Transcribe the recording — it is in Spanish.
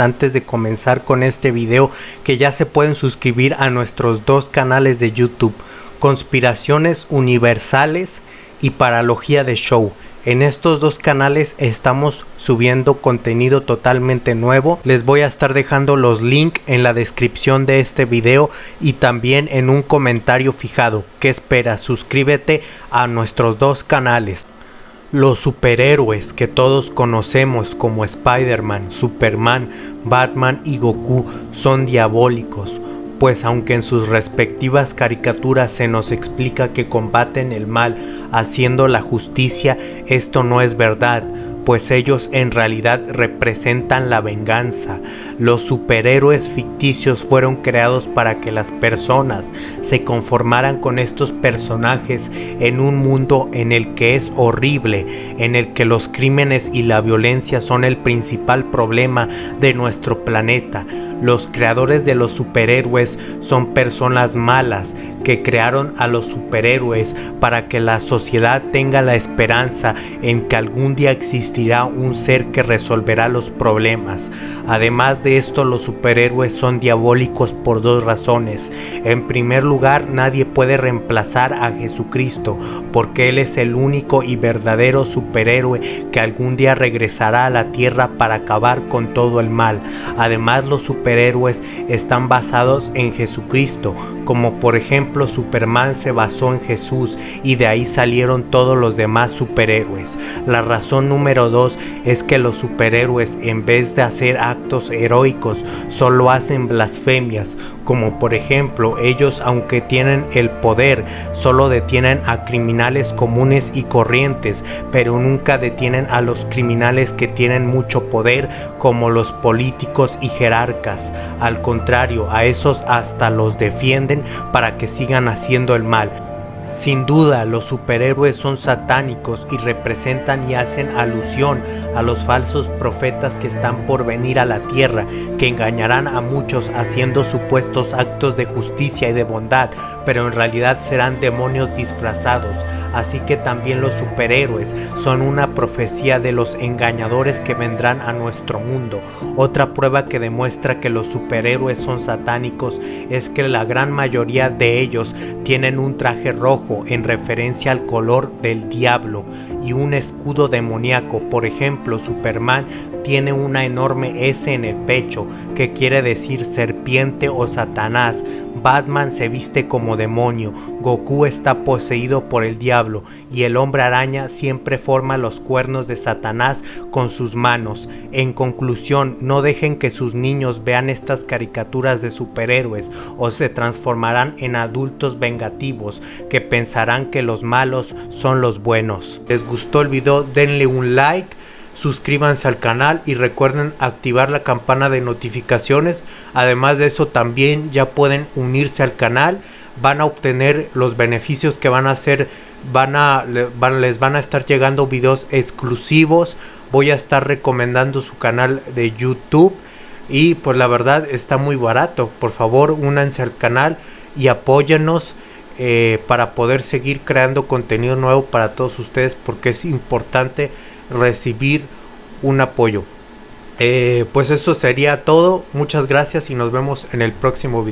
antes de comenzar con este video que ya se pueden suscribir a nuestros dos canales de YouTube, Conspiraciones Universales y Paralogía de Show. En estos dos canales estamos subiendo contenido totalmente nuevo. Les voy a estar dejando los links en la descripción de este video y también en un comentario fijado. ¿Qué esperas? Suscríbete a nuestros dos canales. Los superhéroes que todos conocemos como Spider-Man, Superman, Batman y Goku son diabólicos, pues aunque en sus respectivas caricaturas se nos explica que combaten el mal haciendo la justicia, esto no es verdad, pues ellos en realidad representan la venganza. Los superhéroes ficticios fueron creados para que las personas se conformaran con estos personajes en un mundo en el que es horrible, en el que los crímenes y la violencia son el principal problema de nuestro planeta. Los creadores de los superhéroes son personas malas que crearon a los superhéroes para que la sociedad tenga la esperanza en que algún día un ser que resolverá los problemas. Además de esto, los superhéroes son diabólicos por dos razones. En primer lugar, nadie puede reemplazar a Jesucristo porque Él es el único y verdadero superhéroe que algún día regresará a la tierra para acabar con todo el mal. Además, los superhéroes están basados en Jesucristo, como por ejemplo Superman se basó en Jesús y de ahí salieron todos los demás superhéroes. La razón número dos es que los superhéroes en vez de hacer actos heroicos solo hacen blasfemias, como por ejemplo ellos aunque tienen el poder solo detienen a criminales comunes y corrientes, pero nunca detienen a los criminales que tienen mucho poder como los políticos y jerarcas. Al contrario, a esos hasta los defienden para que sigan haciendo el mal. Sin duda, los superhéroes son satánicos y representan y hacen alusión a los falsos profetas que están por venir a la tierra, que engañarán a muchos haciendo supuestos actos de justicia y de bondad, pero en realidad serán demonios disfrazados. Así que también los superhéroes son una profecía de los engañadores que vendrán a nuestro mundo. Otra prueba que demuestra que los superhéroes son satánicos es que la gran mayoría de ellos tienen un traje rojo en referencia al color del diablo y un escudo demoníaco. Por ejemplo, Superman tiene una enorme S en el pecho que quiere decir serpiente o Satanás. Batman se viste como demonio, Goku está poseído por el diablo y el hombre araña siempre forma los cuernos de Satanás con sus manos. En conclusión, no dejen que sus niños vean estas caricaturas de superhéroes o se transformarán en adultos vengativos que pensarán que los malos son los buenos. ¿Les gustó el video? Denle un like suscríbanse al canal y recuerden activar la campana de notificaciones. Además de eso también ya pueden unirse al canal. Van a obtener los beneficios que van a hacer van a les van a estar llegando videos exclusivos. Voy a estar recomendando su canal de youtube. Y pues la verdad está muy barato. Por favor únanse al canal y apóyennos eh, para poder seguir creando contenido nuevo para todos ustedes porque es importante recibir un apoyo. Eh, pues eso sería todo. Muchas gracias y nos vemos en el próximo video.